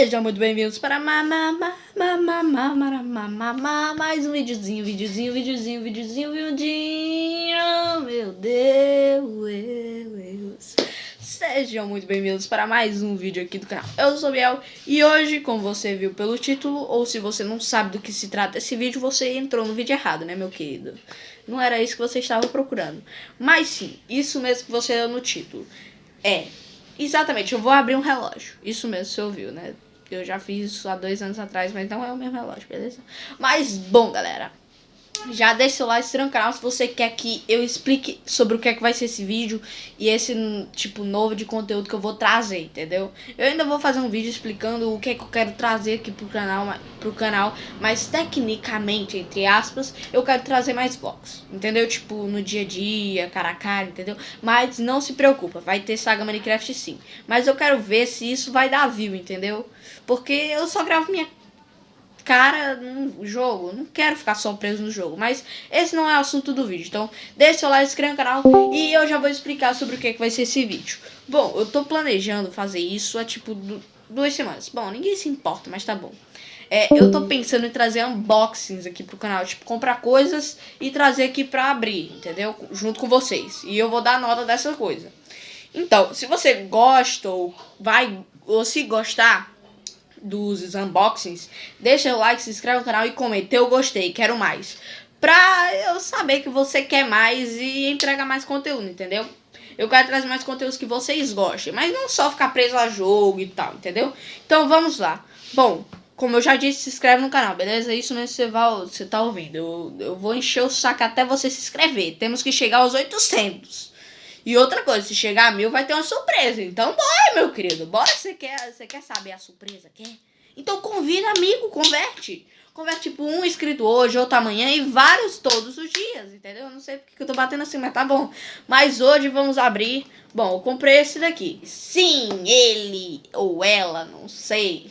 Sejam muito bem-vindos para mais um videozinho, videozinho, videozinho, videozinho, videozinho, meu Deus. Sejam muito bem-vindos para mais um vídeo aqui do canal. Eu sou o Biel e hoje, como você viu pelo título, ou se você não sabe do que se trata esse vídeo, você entrou no vídeo errado, né, meu querido? Não era isso que você estava procurando. Mas sim, isso mesmo que você deu no título. É, Exatamente, eu vou abrir um relógio. Isso mesmo, você ouviu, né? Eu já fiz isso há dois anos atrás, mas não é o mesmo relógio, beleza? Mas, bom, galera. Já deixa seu like, se no canal se você quer que eu explique sobre o que é que vai ser esse vídeo e esse tipo novo de conteúdo que eu vou trazer, entendeu? Eu ainda vou fazer um vídeo explicando o que é que eu quero trazer aqui pro canal, pro canal, mas tecnicamente, entre aspas, eu quero trazer mais vlogs, entendeu? Tipo, no dia a dia, cara a cara, entendeu? Mas não se preocupa, vai ter Saga Minecraft sim. Mas eu quero ver se isso vai dar view, entendeu? Porque eu só gravo minha cara no jogo. Não quero ficar só preso no jogo. Mas esse não é o assunto do vídeo. Então, deixa seu like, se inscreva no canal e eu já vou explicar sobre o que, é que vai ser esse vídeo. Bom, eu tô planejando fazer isso há tipo duas semanas. Bom, ninguém se importa, mas tá bom. É, eu tô pensando em trazer unboxings aqui pro canal, tipo, comprar coisas e trazer aqui pra abrir, entendeu? Junto com vocês. E eu vou dar nota dessa coisa. Então, se você gosta ou vai, ou se gostar, dos unboxings, deixa o like, se inscreve no canal e comenta. Eu gostei, quero mais. Pra eu saber que você quer mais e entregar mais conteúdo, entendeu? Eu quero trazer mais conteúdos que vocês gostem, mas não só ficar preso a jogo e tal, entendeu? Então vamos lá. Bom, como eu já disse, se inscreve no canal, beleza? Isso mesmo você, vai, você tá ouvindo. Eu, eu vou encher o saco até você se inscrever. Temos que chegar aos 800. E outra coisa, se chegar a mil vai ter uma surpresa. Então bora, meu querido. Bora, você quer, você quer saber a surpresa? Quer? Então convida amigo, converte. Converte tipo um inscrito hoje, outro amanhã e vários todos os dias, entendeu? Eu não sei porque eu tô batendo assim, mas tá bom. Mas hoje vamos abrir... Bom, eu comprei esse daqui. Sim, ele ou ela, não sei.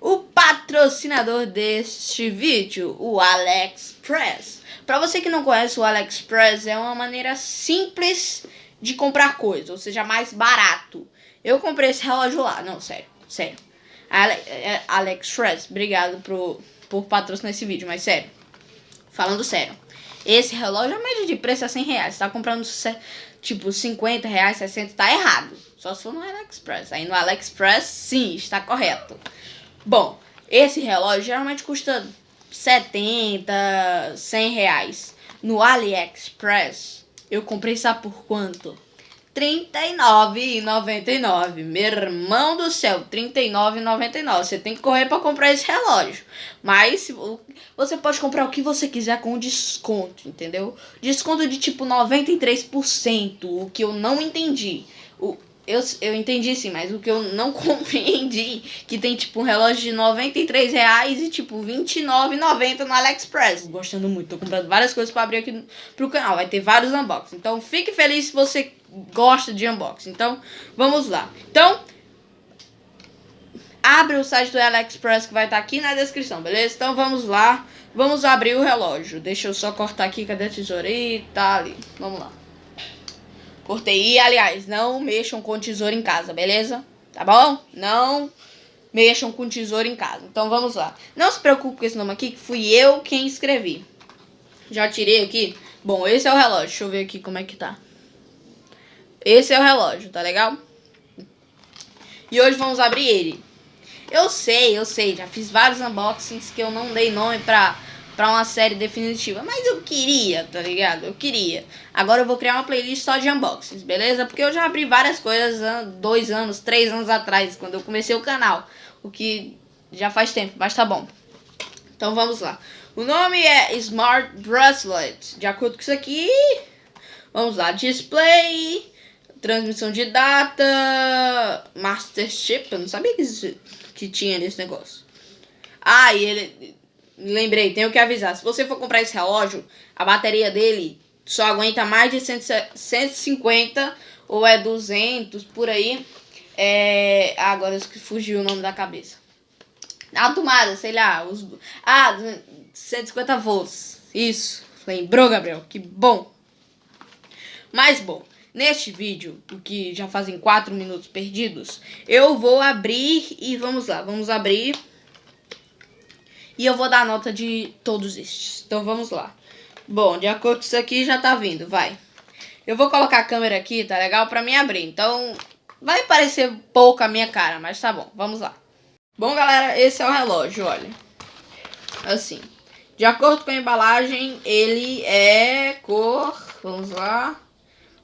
O patrocinador deste vídeo, o AliExpress. Para você que não conhece o AliExpress, é uma maneira simples de comprar coisa, ou seja, mais barato. Eu comprei esse relógio lá, não, sério, sério. Ale, é, Alex Shrez, obrigado por, por patrocinar esse vídeo, mas sério, falando sério. Esse relógio, a média de preço é 100 reais. Você tá comprando, tipo, 50 reais, 60, tá errado. Só se for no AliExpress. Aí no AliExpress, sim, está correto. Bom, esse relógio geralmente custa 70, 100 reais. No AliExpress, eu comprei, sabe por quanto? R$39,99. Meu irmão do céu, R$39,99. Você tem que correr para comprar esse relógio. Mas você pode comprar o que você quiser com desconto, entendeu? Desconto de tipo 93%, o que eu não entendi. O, eu, eu entendi sim, mas o que eu não compreendi, que tem tipo um relógio de 93 reais e tipo 29,90 no AliExpress. Gostando muito, tô comprando várias coisas para abrir aqui pro canal, vai ter vários unboxings. Então fique feliz se você gosta de unboxing. Então vamos lá. Então abre o site do AliExpress que vai estar tá aqui na descrição, beleza? Então vamos lá, vamos abrir o relógio. Deixa eu só cortar aqui, cadê a tesourita? Tá ali, vamos lá. Cortei. E, aliás, não mexam com tesoura em casa, beleza? Tá bom? Não mexam com tesoura em casa. Então, vamos lá. Não se preocupe com esse nome aqui, que fui eu quem escrevi. Já tirei aqui. Bom, esse é o relógio. Deixa eu ver aqui como é que tá. Esse é o relógio, tá legal? E hoje vamos abrir ele. Eu sei, eu sei. Já fiz vários unboxings que eu não dei nome pra pra uma série definitiva. Mas eu queria, tá ligado? Eu queria. Agora eu vou criar uma playlist só de unboxings, beleza? Porque eu já abri várias coisas dois anos, três anos atrás, quando eu comecei o canal. O que já faz tempo, mas tá bom. Então vamos lá. O nome é Smart Bracelet. De acordo com isso aqui, vamos lá. Display, transmissão de data, Master Chip. Eu não sabia que, que tinha nesse negócio. Ah, e ele Lembrei, tenho que avisar. Se você for comprar esse relógio, a bateria dele só aguenta mais de 150 ou é 200 por aí. É... Agora fugiu o nome da cabeça. A tomada, sei lá. Os... Ah, 150 volts. Isso. Lembrou, Gabriel? Que bom. Mas bom. Neste vídeo, que já fazem 4 minutos perdidos, eu vou abrir e vamos lá, vamos abrir. E eu vou dar nota de todos estes. Então vamos lá. Bom, de acordo com isso aqui já tá vindo, vai. Eu vou colocar a câmera aqui, tá legal? Pra mim abrir. Então vai parecer pouco a minha cara, mas tá bom, vamos lá. Bom, galera, esse é o relógio, olha. Assim. De acordo com a embalagem, ele é cor... Vamos lá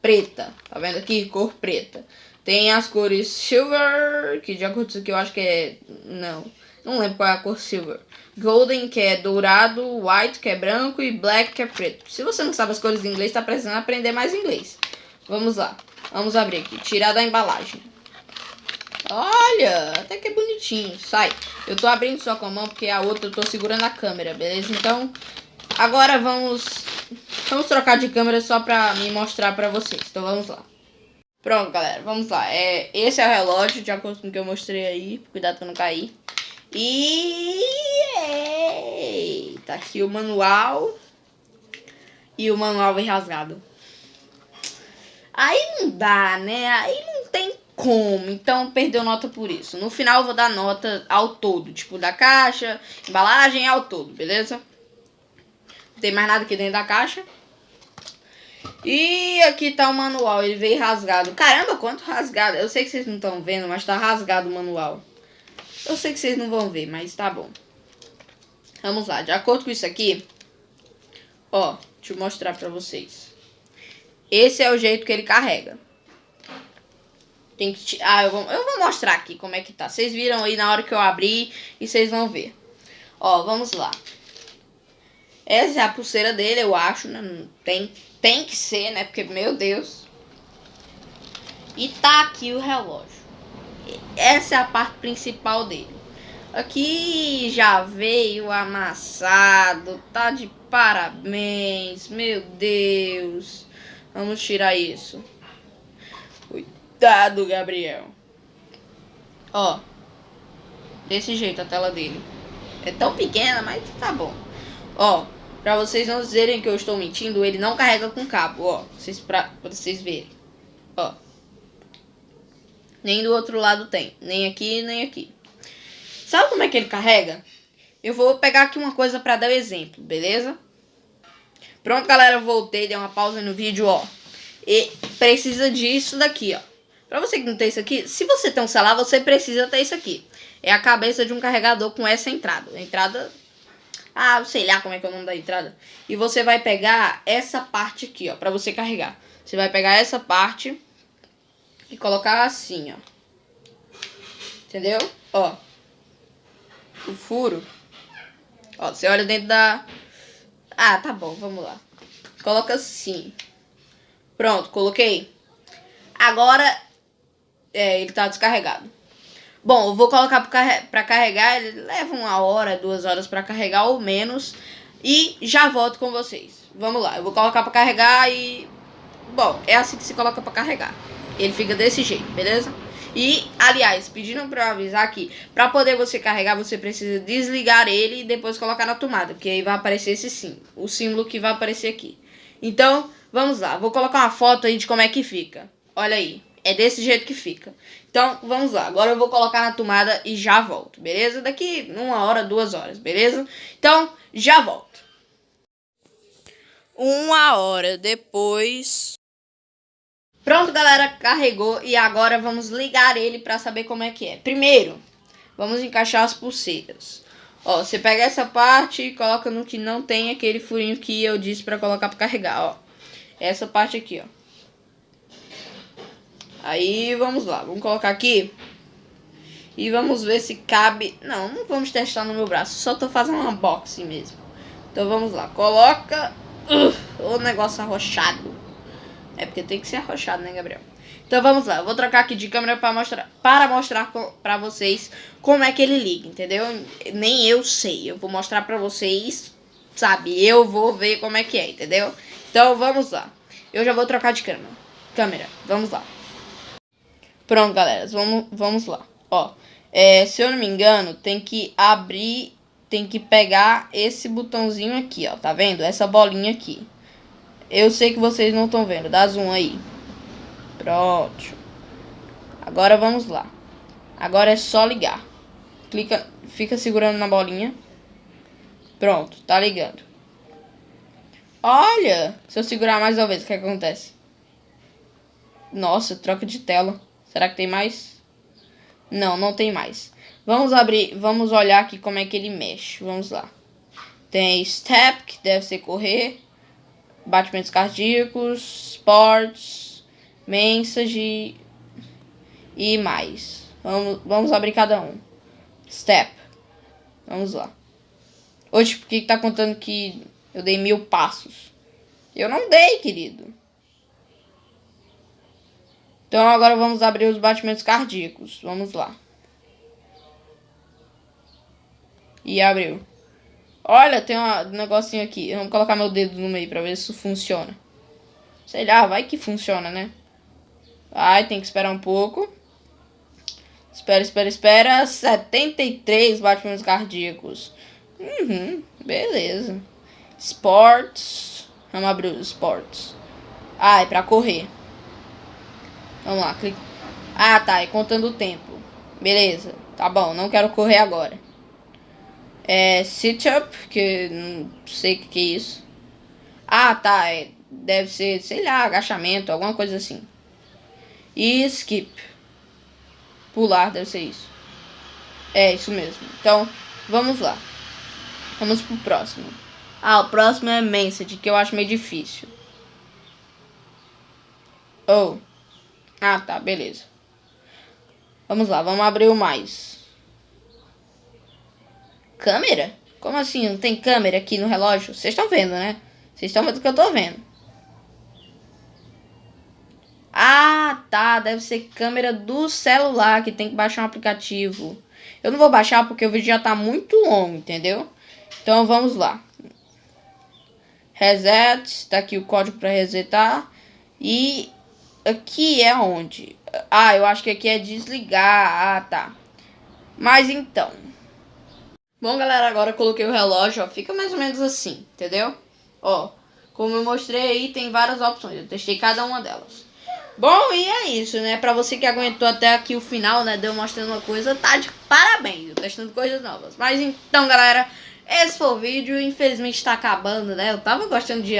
preta. Tá vendo aqui? Cor preta. Tem as cores silver, que de acordo com isso aqui eu acho que é... Não, não lembro qual é a cor silver. Golden, que é dourado, white, que é branco, e black, que é preto. Se você não sabe as cores em inglês, tá precisando aprender mais inglês. Vamos lá. Vamos abrir aqui. Tirar da embalagem. Olha, até que é bonitinho. Sai. Eu tô abrindo só com a mão, porque a outra eu tô segurando a câmera, beleza? Então, agora vamos Vamos trocar de câmera só pra me mostrar pra vocês. Então vamos lá. Pronto, galera. Vamos lá. É, esse é o relógio, de acordo com o que eu mostrei aí. Cuidado pra não cair. E... Tá aqui o manual. E o manual vem rasgado. Aí não dá, né? Aí não tem como. Então perdeu nota por isso. No final eu vou dar nota ao todo. Tipo, da caixa, embalagem ao todo, beleza? Não tem mais nada aqui dentro da caixa. E aqui tá o manual, ele veio rasgado. Caramba, quanto rasgado. Eu sei que vocês não estão vendo, mas tá rasgado o manual. Eu sei que vocês não vão ver, mas tá bom. Vamos lá, de acordo com isso aqui, ó, deixa eu mostrar pra vocês. Esse é o jeito que ele carrega. Tem que... Ah, eu vou, eu vou mostrar aqui como é que tá. Vocês viram aí na hora que eu abri e vocês vão ver. Ó, vamos lá. Essa é a pulseira dele, eu acho, né? Tem, tem que ser, né? Porque, meu Deus. E tá aqui o relógio. Essa é a parte principal dele. Aqui já veio amassado. Tá de parabéns. Meu Deus. Vamos tirar isso. Cuidado, Gabriel. Ó. Desse jeito a tela dele. É tão pequena, mas tá bom. Ó. Pra vocês não dizerem que eu estou mentindo, ele não carrega com cabo, ó. Vocês, pra, pra vocês verem. Nem do outro lado tem. Nem aqui, nem aqui. Sabe como é que ele carrega? Eu vou pegar aqui uma coisa pra dar o exemplo, beleza? Pronto, galera, voltei, dei uma pausa no vídeo, ó. E precisa disso daqui, ó. Pra você que não tem isso aqui, se você tem um celular, você precisa ter isso aqui. É a cabeça de um carregador com essa entrada. Entrada ah, sei lá como é que é o nome da entrada. E você vai pegar essa parte aqui, ó, pra você carregar. Você vai pegar essa parte e colocar assim, ó. Entendeu? Ó. O furo. Ó, você olha dentro da... Ah, tá bom, vamos lá. Coloca assim. Pronto, coloquei. Agora, é, ele tá descarregado. Bom, eu vou colocar para carregar, ele leva uma hora, duas horas para carregar ou menos. E já volto com vocês. Vamos lá, eu vou colocar para carregar e... Bom, é assim que se coloca para carregar. Ele fica desse jeito, beleza? E, aliás, pediram para eu avisar que para poder você carregar, você precisa desligar ele e depois colocar na tomada, porque aí vai aparecer esse sim, o símbolo que vai aparecer aqui. Então, vamos lá, vou colocar uma foto aí de como é que fica. Olha aí. É desse jeito que fica. Então, vamos lá. Agora eu vou colocar na tomada e já volto, beleza? Daqui uma hora, duas horas, beleza? Então, já volto. Uma hora depois... Pronto, galera, carregou e agora vamos ligar ele para saber como é que é. Primeiro, vamos encaixar as pulseiras. Ó, você pega essa parte e coloca no que não tem aquele furinho que eu disse para colocar para carregar, ó. Essa parte aqui, ó. Aí vamos lá, vamos colocar aqui. E vamos ver se cabe... Não, não vamos testar no meu braço, só tô fazendo um unboxing mesmo. Então vamos lá, coloca... Uh, o negócio arrochado. É porque tem que ser arrochado, né, Gabriel? Então vamos lá, eu vou trocar aqui de câmera para mostrar, para mostrar para vocês como é que ele liga, entendeu? Nem eu sei, eu vou mostrar para vocês, sabe? Eu vou ver como é que é, entendeu? Então vamos lá. Eu já vou trocar de câmera. Câmera, vamos lá. Pronto, galera, vamos, vamos lá. Ó, é, se eu não me engano, tem que abrir, tem que pegar esse botãozinho aqui, ó, tá vendo? Essa bolinha aqui. Eu sei que vocês não estão vendo, dá zoom aí. Pronto. Agora vamos lá. Agora é só ligar. Clica, fica segurando na bolinha. Pronto, tá ligando. Olha, se eu segurar mais uma vez, o que acontece? Nossa, troca de tela. Será que tem mais? Não, não tem mais. Vamos abrir, vamos olhar aqui como é que ele mexe. Vamos lá. Tem step, que deve ser correr. Batimentos cardíacos, sports, mensagem e mais. Vamos, vamos abrir cada um. Step. Vamos lá. Hoje, por que tá contando que eu dei mil passos? Eu não dei, querido. Então agora vamos abrir os batimentos cardíacos. Vamos lá. E abriu. Olha, tem um negocinho aqui. Vamos colocar meu dedo no meio pra ver se isso funciona. Sei lá, vai que funciona, né? Vai, tem que esperar um pouco. Espera, espera, espera. 73 batimentos cardíacos. Uhum, beleza. Sports. Vamos abrir os sports. Ah, é pra correr. Vamos lá, clica. Ah, tá, é contando o tempo. Beleza, tá bom, não quero correr agora. É sit-up, que não sei o que, que é isso. Ah, tá, é, deve ser, sei lá, agachamento, alguma coisa assim. E skip. Pular, deve ser isso. É, isso mesmo. Então, vamos lá. Vamos pro próximo. Ah, o próximo é Message, que eu acho meio difícil. Oh. Ah, tá, beleza. Vamos lá, vamos abrir o mais. Câmera? Como assim? Não tem câmera aqui no relógio? Vocês estão vendo, né? Vocês estão vendo o que eu tô vendo. Ah, tá. Deve ser câmera do celular que tem que baixar um aplicativo. Eu não vou baixar porque o vídeo já tá muito longo, entendeu? Então vamos lá. Reset. Tá aqui o código para resetar. E aqui é onde? Ah, eu acho que aqui é desligar. Ah, tá. Mas então. Bom, galera, agora eu coloquei o relógio, ó. Fica mais ou menos assim, entendeu? Ó, como eu mostrei aí, tem várias opções. Eu testei cada uma delas. Bom, e é isso, né? Pra você que aguentou até aqui o final, né? Deu mostrando uma coisa, tá de parabéns. Testando coisas novas. Mas então, galera, esse foi o vídeo. Infelizmente tá acabando, né? Eu tava gostando de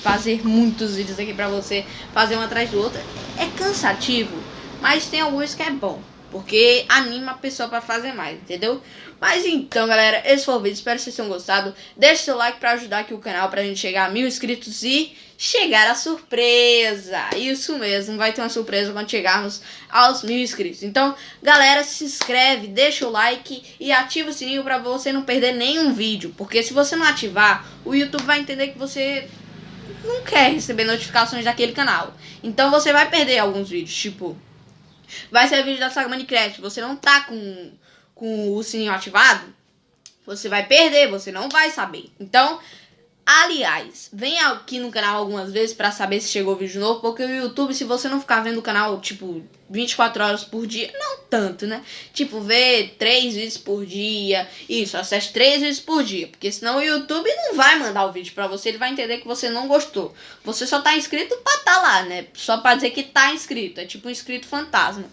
fazer muitos vídeos aqui pra você, fazer um atrás do outro. É cansativo, mas tem alguns que é bom, porque anima a pessoa pra fazer mais, entendeu? Mas então, galera, esse foi o vídeo, espero que vocês tenham gostado. Deixe seu like pra ajudar aqui o canal, pra gente chegar a mil inscritos e chegar a surpresa. Isso mesmo, vai ter uma surpresa quando chegarmos aos mil inscritos. Então, galera, se inscreve, deixa o like e ativa o sininho pra você não perder nenhum vídeo. Porque se você não ativar, o YouTube vai entender que você não quer receber notificações daquele canal. Então você vai perder alguns vídeos, tipo... Vai ser vídeo da saga Minecraft, você não tá com, com o sininho ativado, você vai perder, você não vai saber. Então, Aliás, vem aqui no canal algumas vezes para saber se chegou vídeo novo, porque o YouTube, se você não ficar vendo o canal, tipo, 24 horas por dia, não tanto, né? Tipo, vê 3 vídeos por dia, isso, acesse 3 vídeos por dia, porque senão o YouTube não vai mandar o vídeo pra você, ele vai entender que você não gostou. Você só tá inscrito pra tá lá, né? Só pra dizer que tá inscrito, é tipo um inscrito fantasma.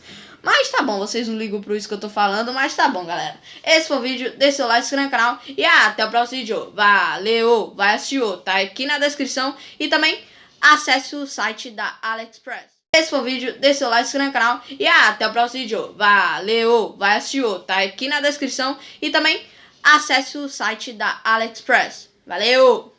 Mas tá bom, vocês não ligam pro isso que eu tô falando, mas tá bom, galera. Esse foi o vídeo, deixa seu like, se inscreve no canal e até o próximo vídeo. Valeu, vai assistir tá aqui na descrição e também acesse o site da AliExpress. Esse foi o vídeo, deixa seu like, se inscreve no canal e até o próximo vídeo. Valeu, vai assistir tá aqui na descrição e também acesse o site da AliExpress. Valeu!